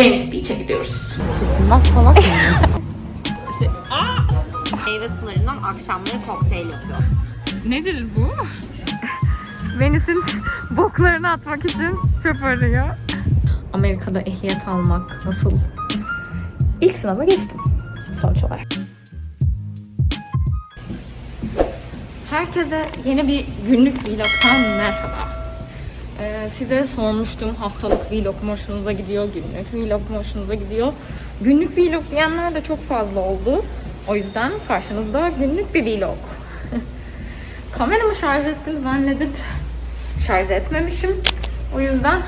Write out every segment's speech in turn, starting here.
Venice Beach'e gidiyoruz. Çekilmez salak mı? Meyve sularından akşamları kokteyl yapıyor. Nedir bu? Venice'in boklarını atmak için çöp arıyor. Amerika'da ehliyet almak nasıl? İlk sınava geçtim sonuç olarak. Herkese yeni bir günlük vlogtan merhaba. Ee, size sormuştum haftalık vlog mu hoşunuza gidiyor, günlük vlog mu hoşunuza gidiyor. Günlük vlog diyenler de çok fazla oldu. O yüzden karşınızda günlük bir vlog. Kameramı şarj ettim zannedip şarj etmemişim. O yüzden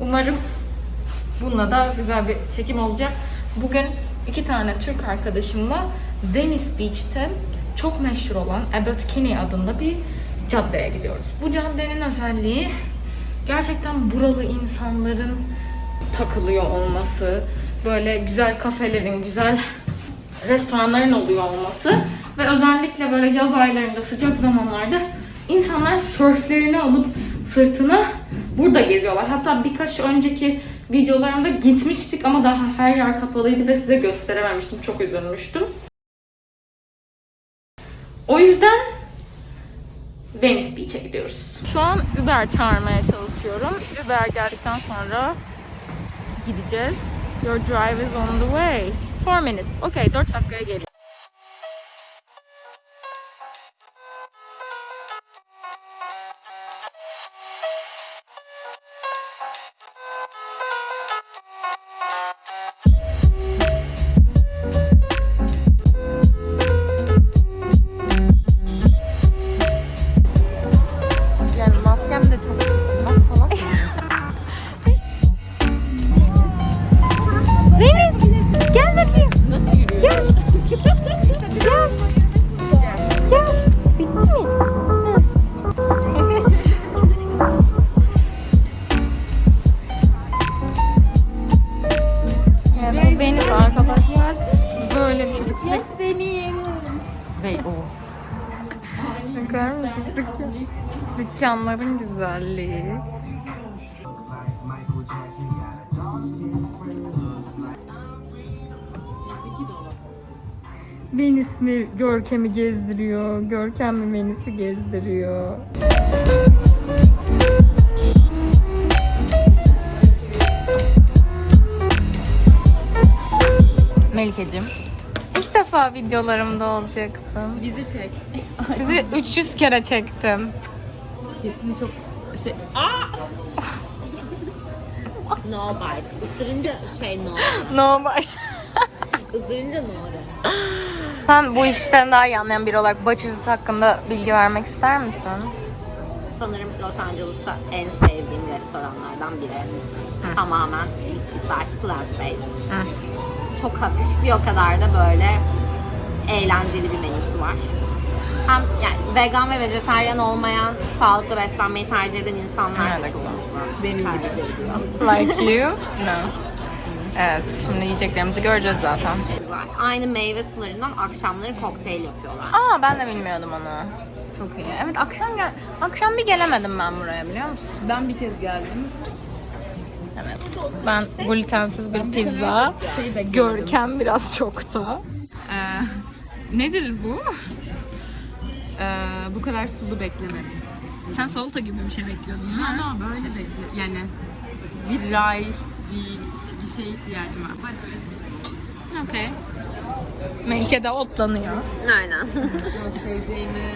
umarım bununla da güzel bir çekim olacak. Bugün iki tane Türk arkadaşımla Venice Beach'te çok meşhur olan Abbot Kinney adında bir caddeye gidiyoruz. Bu caddenin özelliği gerçekten buralı insanların takılıyor olması, böyle güzel kafelerin, güzel restoranların oluyor olması ve özellikle böyle yaz aylarında sıcak zamanlarda insanlar sörflerini alıp sırtına burada geziyorlar. Hatta birkaç önceki videolarımda gitmiştik ama daha her yer kapalıydı ve size gösterememiştim. Çok üzülmüştüm. O yüzden Venice Beach'e gidiyoruz. Şu an Uber çağırmaya çalışıyorum. Uber geldikten sonra gideceğiz. Your drive is on the way. 4 minutes. Okay, 4 dakikaya geliyor. Ve o. Bakar mısınız? Dükkan, dükkanların güzelliği. Venice mi Görkem'i gezdiriyor, Görkem mi Venice'i gezdiriyor. Melike'cim. Defa videolarımda olacaksın. Bizi çek. Sizi 300 kere çektim. Kesin çok şey. No bite. Isırınca şey no. No bite. Isırınca no de. Sen bu işten daha iyi anlayan biri olarak Bacırız hakkında bilgi vermek ister misin? Sanırım Los Angeles'ta en sevdiğim restoranlardan biri. Tamamen bitkisel, plant based. Çok hafif, bir o kadar da böyle eğlenceli bir menüsü var. Hem yani vegan ve vejetaryen olmayan, sağlıklı beslenmeyi tercih eden insanlar da çoğunlukla Benim gibi. tercih ediyor. Like you? No. Evet, şimdi yiyeceklerimizi göreceğiz zaten. var. Aynı meyve sularından akşamları kokteyl yapıyorlar. Aa ben de bilmiyordum onu. Çok iyi. Evet akşam gel akşam bir gelemedim ben buraya biliyor musun? Ben bir kez geldim. Evet. Ben glutensiz bir pizza. Şey beklemedim. Görkem biraz çok da. Ee, Nedir bu? e, bu kadar sulu beklemedim. Sen salata gibi bir şey bekliyordun Ha, no, böyle bekle. Yani bir rice, bir, bir şey ihtiyacım var. But it's- Okey. Melike de otlanıyor. Aynen. Seveceğimi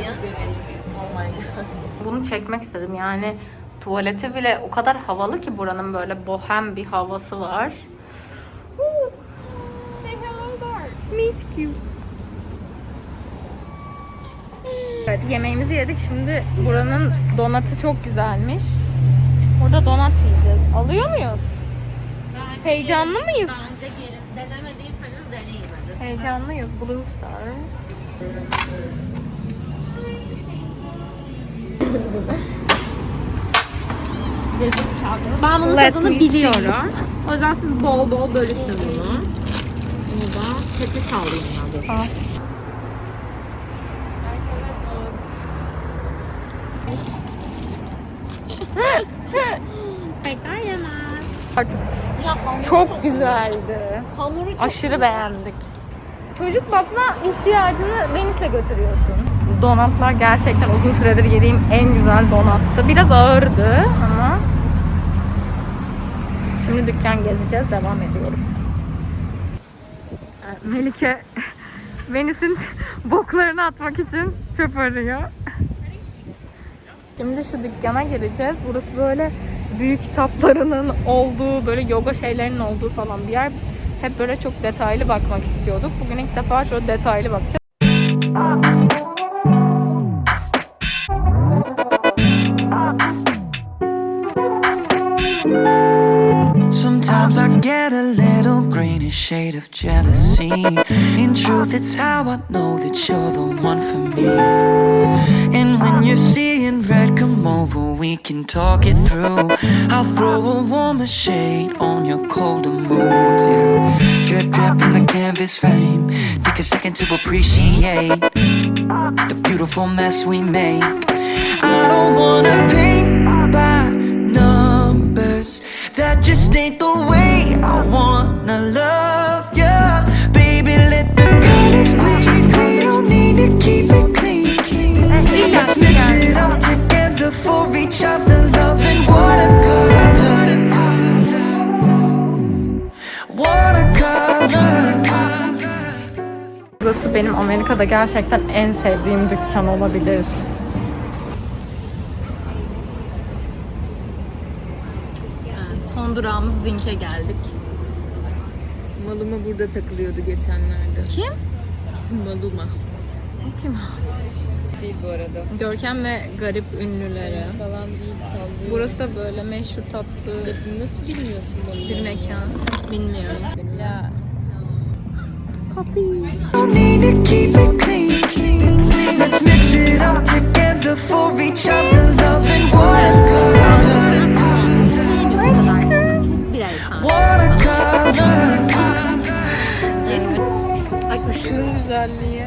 ya? üzereyim. Oh my god. Bunu çekmek istedim yani tuvaleti bile o kadar havalı ki buranın böyle bohem bir havası var. Meet cute. Evet yemeğimizi yedik şimdi buranın donatı çok güzelmiş. Burada donat yiyeceğiz. Alıyor muyuz? Heyecanlı mıyız? Bence gelin. Denemediyseniz deneyin. Heyecanlıyız Blue Star. Ben bunun Let tadını biliyorum. O yüzden siz bol bol bölüşün. Bunu da peçete alayım ben dur. Al. Tekrar yemez. Çok güzeldi. Hamuru çok Aşırı beğendik. Çocuk bakma ihtiyacını Venice'le götürüyorsun. Donatlar gerçekten uzun süredir yediğim en güzel donattı. Biraz ağırdı ama şimdi dükkan gezeceğiz, devam ediyoruz. Melike Venice'in boklarını atmak için çöp arıyor. Şimdi şu dükkana gireceğiz. Burası böyle büyük kitaplarının olduğu, böyle yoga şeylerinin olduğu falan bir yer. Hep böyle çok detaylı bakmak istiyorduk. Bugün ilk defa şöyle detaylı bakacağız. Shade of jealousy. In truth, it's how I know that you're the one for me. And when you're seeing red, come over, we can talk it through. I'll throw a warmer shade on your colder mood Yeah. Drip, drip in the canvas frame. Take a second to appreciate the beautiful mess we make. I don't wanna Burası benim Amerika'da gerçekten en sevdiğim dükkan olabilir. son durağımız Zink'e geldik. Maluma burada takılıyordu geçenlerde. Kim? Maluma. Kim? Değil bu arada. Görkem ve garip ünlüleri. Falan değil sallıyor. Burası da böyle meşhur tatlı Nasıl bilmiyorsun Maluma? bir mekan. Bilmiyorum. Ya Clean. Let's mix it up together for each other. Loving watercolor. Watercolor. Ay ışığın güzelliği.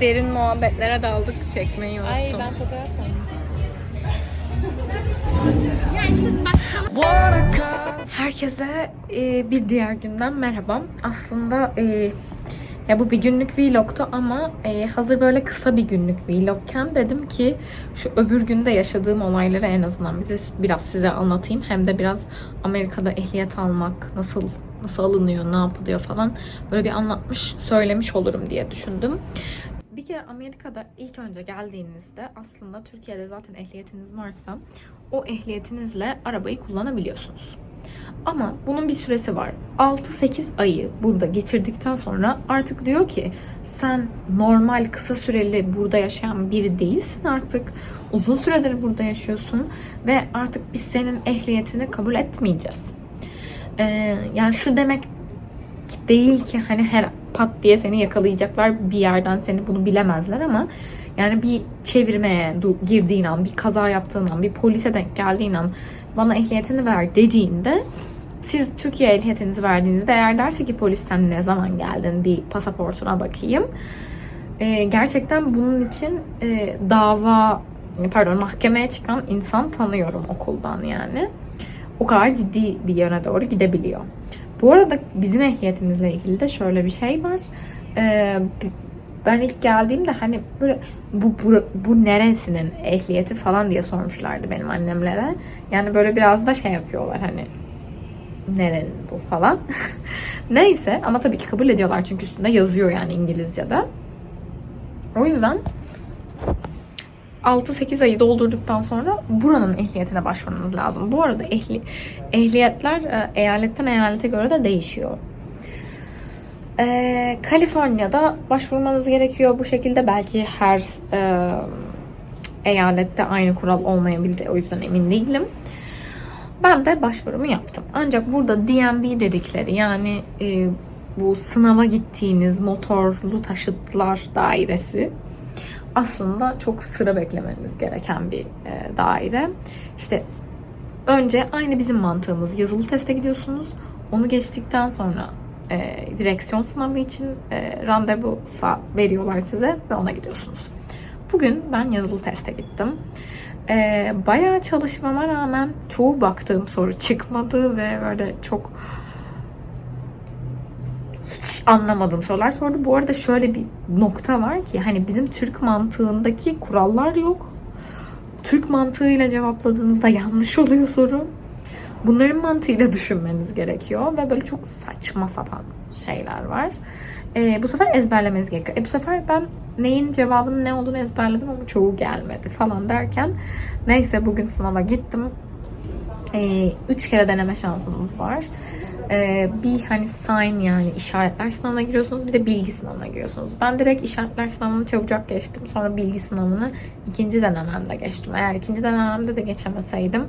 Derin muhabbetlere daldık çekmeyi unuttum. Ay ben fotoğraf sandım. Herkese e, bir diğer günden merhaba. Aslında e, ya bu bir günlük vlogtu ama e, hazır böyle kısa bir günlük vlogken dedim ki şu öbür günde yaşadığım olayları en azından bize biraz size anlatayım. Hem de biraz Amerika'da ehliyet almak nasıl nasıl alınıyor, ne yapılıyor falan böyle bir anlatmış, söylemiş olurum diye düşündüm. Bir kere Amerika'da ilk önce geldiğinizde aslında Türkiye'de zaten ehliyetiniz varsa o ehliyetinizle arabayı kullanabiliyorsunuz. Ama bunun bir süresi var. 6-8 ayı burada geçirdikten sonra artık diyor ki sen normal kısa süreli burada yaşayan biri değilsin artık. Uzun süredir burada yaşıyorsun ve artık biz senin ehliyetini kabul etmeyeceğiz. Ee, yani şu demek değil ki hani her pat diye seni yakalayacaklar bir yerden seni bunu bilemezler ama yani bir çevirmeye girdiğin an, bir kaza yaptığın an, bir polise denk geldiğin an bana ehliyetini ver dediğinde siz Türkiye ehliyetinizi verdiğinizde eğer derse ki polis sen ne zaman geldin bir pasaportuna bakayım. Ee, gerçekten bunun için e, dava pardon mahkemeye çıkan insan tanıyorum okuldan yani. O kadar ciddi bir yöne doğru gidebiliyor. Bu arada bizim ehliyetimizle ilgili de şöyle bir şey var. Ee, ben ilk geldiğimde hani böyle bu, bu, bu neresinin ehliyeti falan diye sormuşlardı benim annemlere. Yani böyle biraz da şey yapıyorlar hani nerenin bu falan. Neyse ama tabii ki kabul ediyorlar çünkü üstünde yazıyor yani İngilizce'de. O yüzden 6-8 ayı doldurduktan sonra buranın ehliyetine başvurmanız lazım. Bu arada ehli, ehliyetler e, eyaletten eyalete göre de değişiyor. Ee, Kaliforniya'da başvurmanız gerekiyor bu şekilde. Belki her e, eyalette aynı kural olmayabilir. O yüzden emin değilim. Ben de başvurumu yaptım. Ancak burada DMV dedikleri yani e, bu sınava gittiğiniz motorlu taşıtlar dairesi aslında çok sıra beklemeniz gereken bir e, daire. İşte önce aynı bizim mantığımız yazılı teste gidiyorsunuz. Onu geçtikten sonra e, direksiyon sınavı için e, randevu veriyorlar size ve ona gidiyorsunuz. Bugün ben yazılı teste gittim. Ee, bayağı çalışmama rağmen çoğu baktığım soru çıkmadı ve böyle çok hiç anlamadığım sorular sordu. Bu arada şöyle bir nokta var ki hani bizim Türk mantığındaki kurallar yok. Türk mantığıyla cevapladığınızda yanlış oluyor soru. Bunların mantığıyla düşünmeniz gerekiyor ve böyle çok saçma sapan şeyler var. Ee, bu sefer ezberlemeniz gerekiyor. E bu sefer ben neyin cevabının ne olduğunu ezberledim ama çoğu gelmedi falan derken neyse bugün sınava gittim. Ee, üç kere deneme şansınız var. Ee, bir hani sign yani işaretler sınavına giriyorsunuz bir de bilgi sınavına giriyorsunuz. Ben direkt işaretler sınavını çabucak geçtim. Sonra bilgi sınavını ikinci denememde geçtim. Eğer ikinci denememde de geçemeseydim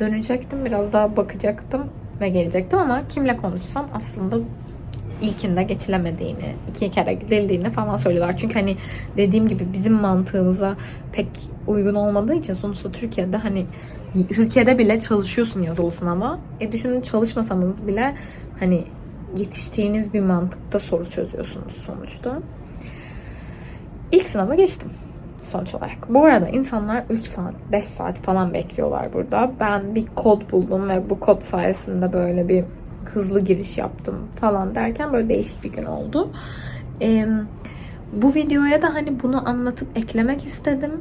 dönecektim. Biraz daha bakacaktım ve gelecektim ama kimle konuşsam aslında ilkinde geçilemediğini, iki kere gidildiğini falan söylüyorlar. Çünkü hani dediğim gibi bizim mantığımıza pek uygun olmadığı için sonuçta Türkiye'de hani Türkiye'de bile çalışıyorsun yazılı sınava. E düşünün çalışmasanız bile hani yetiştiğiniz bir mantıkta soru çözüyorsunuz sonuçta. İlk sınava geçtim sonuç olarak. Bu arada insanlar 3 saat, 5 saat falan bekliyorlar burada. Ben bir kod buldum ve bu kod sayesinde böyle bir hızlı giriş yaptım falan derken böyle değişik bir gün oldu. Ee, bu videoya da hani bunu anlatıp eklemek istedim.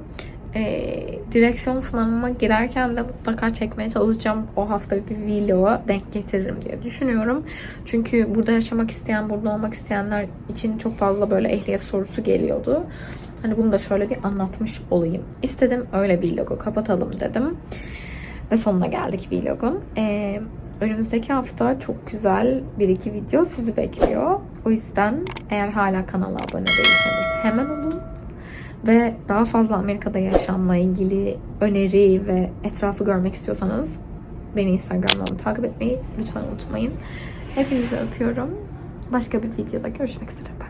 Ee, direksiyon sınavıma girerken de mutlaka çekmeye çalışacağım. O hafta bir vloga denk getiririm diye düşünüyorum. Çünkü burada yaşamak isteyen, burada olmak isteyenler için çok fazla böyle ehliyet sorusu geliyordu. Hani bunu da şöyle bir anlatmış olayım. İstedim öyle vlogu kapatalım dedim. Ve sonuna geldik vlogun. Ee, önümüzdeki hafta çok güzel bir iki video sizi bekliyor. O yüzden eğer hala kanala abone değilseniz hemen olun. Ve daha fazla Amerika'da yaşamla ilgili öneri ve etrafı görmek istiyorsanız beni Instagram'dan takip etmeyi lütfen unutmayın. Hepinizi öpüyorum. Başka bir videoda görüşmek üzere.